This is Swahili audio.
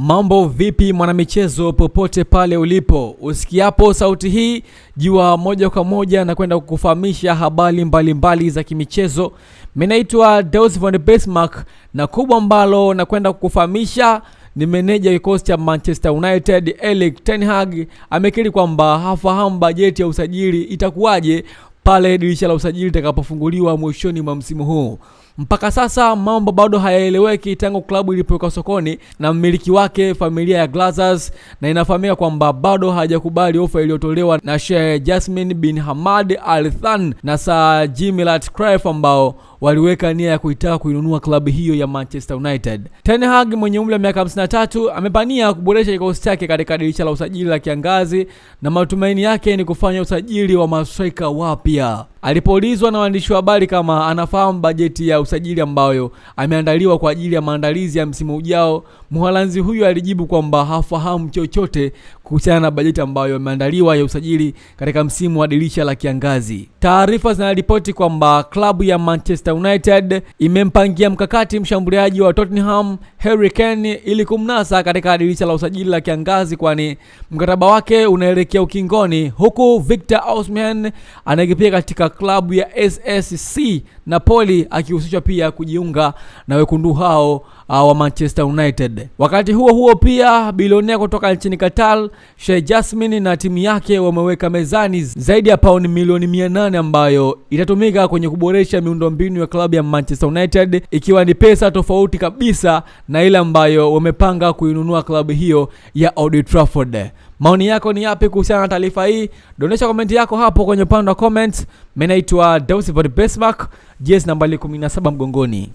Mambo vipi mwanamichezo, popote pale ulipo, usikiapo sauti hii, jua moja kwa moja na kwenda kukufahamisha habari mbalimbali za kimichezo. Mimi naitwa Deus von Bismarck na kubwa ambalo nakwenda kukufahamisha ni meneja kikosi cha Manchester United Erik ten Hag amekiri kwamba hafahamu bajeti ya usajili itakuwaje pale dirisha la usajili litakapofunguliwa mwishoni mwa msimu huu. Mpaka sasa mambo bado hayaeleweki tangu klabu ilipowekwa sokoni na mmiliki wake familia ya Glazers, na inafahamika kwamba bado hajakubali ofa iliyotolewa na Sheikh Jasmine bin Hamad Al Thani na Sir Jim Ratcliffe ambao waliweka nia ya kuitaka kuinunua klabu hiyo ya Manchester United. Ten Hag mwenye umri wa miaka 53 amepania kuboresha kikosi chake katika dirisha la usajili la kiangazi na matumaini yake ni kufanya usajili wa mastrika wapya. Alipoulizwa na waandishi wa habari kama anafahamu bajeti ya usajili ambayo ameandaliwa kwa ajili ya maandalizi ya msimu ujao, Mholanzi huyo alijibu kwamba hafahamu chochote kuhusiana na bajeti ambayo imeandaliwa ya usajili katika msimu wa dirisha la kiangazi. Taarifa zinaripoti kwamba klabu ya Manchester United imempangia mkakati mshambuliaji wa Tottenham Harry Kane ili kumnasa katika dirisha la usajili la kiangazi, kwani mkataba wake unaelekea ukingoni, huku Victor Osimhen anayekipia katika klabu ya SSC Napoli akihusishwa pia kujiunga na wekundu hao uh, wa Manchester United. Wakati huo huo pia bilionea kutoka nchini Qatar Sheikh Jasmine na timu yake wameweka mezani zaidi ya pauni milioni 800 ambayo itatumika kwenye kuboresha miundombinu ya klabu ya Manchester United, ikiwa ni pesa tofauti kabisa na ile ambayo wamepanga kuinunua klabu hiyo ya Old Trafford. Maoni yako ni yapi kuhusiana na taarifa hii? Dondosha komenti yako hapo kwenye upande wa comments. Mimi naitwa Deus Von Bismarck, jezi nambari 17 mgongoni.